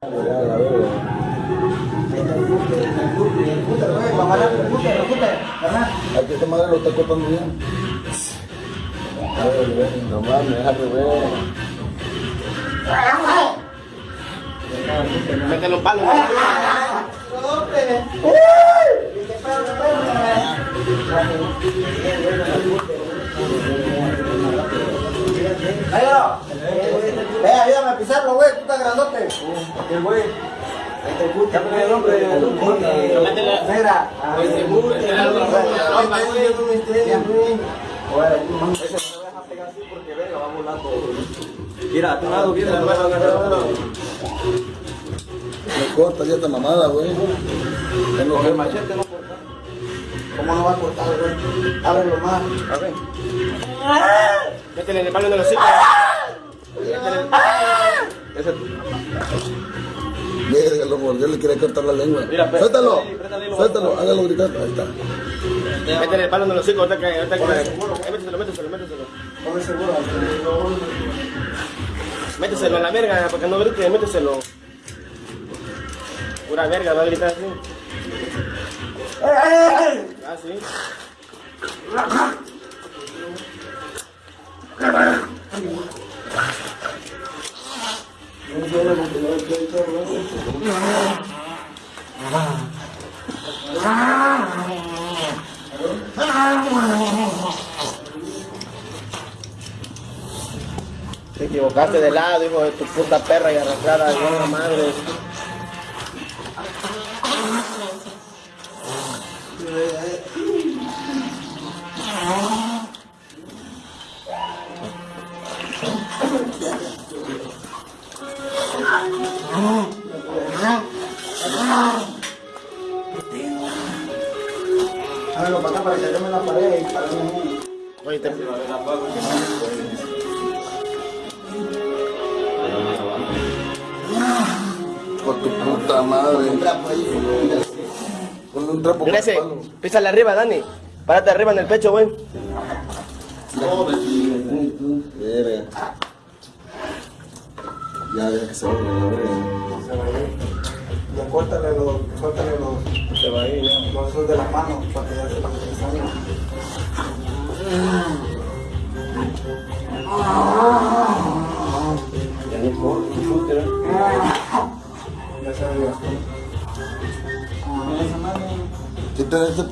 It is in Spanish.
Hay que tomar lo está cortando bien. No mames, al revés. Métele un palo. Negro, ve, a pisarlo, güey, tú estás grandote. ¿Qué güey? Cámbiale el nombre, me va volando. Mira, a tu lado viene la nueva agarrada. Me corta ya esta mamada, güey. Tengo que el machete no corta. ¿Cómo no va a cortar, güey? Ábrelo más. A ver. Métele el palo en el hocico. Ese. Verga, lo mordió, le quería cortar la lengua. Mira, pues, Suéltalo, suéltalo, a- hágalo gritar. Ahí está. Métele el palo en el hocico. Ahorita que. Ahorita que. Eh, Méteselo, méteselo, méteselo. Méteselo a la verga, para que no grite, méteselo. Pura verga, va a gritar así. Ah, sí. Te equivocaste de lado, hijo de tu puta perra y arrastrada de una madre. Hágalo para acá para que yo me la pared y para mí. Oye, te... Por tu puta madre. Un trapo. Ese, con palo. písale arriba, Dani. Párate arriba en el pecho, güey. Ya, deja que se la verga. Ya córtale los, córtale los, Se va a ir, ya. los de las manos para que ya sepan que salgan. Ya se. Quítale este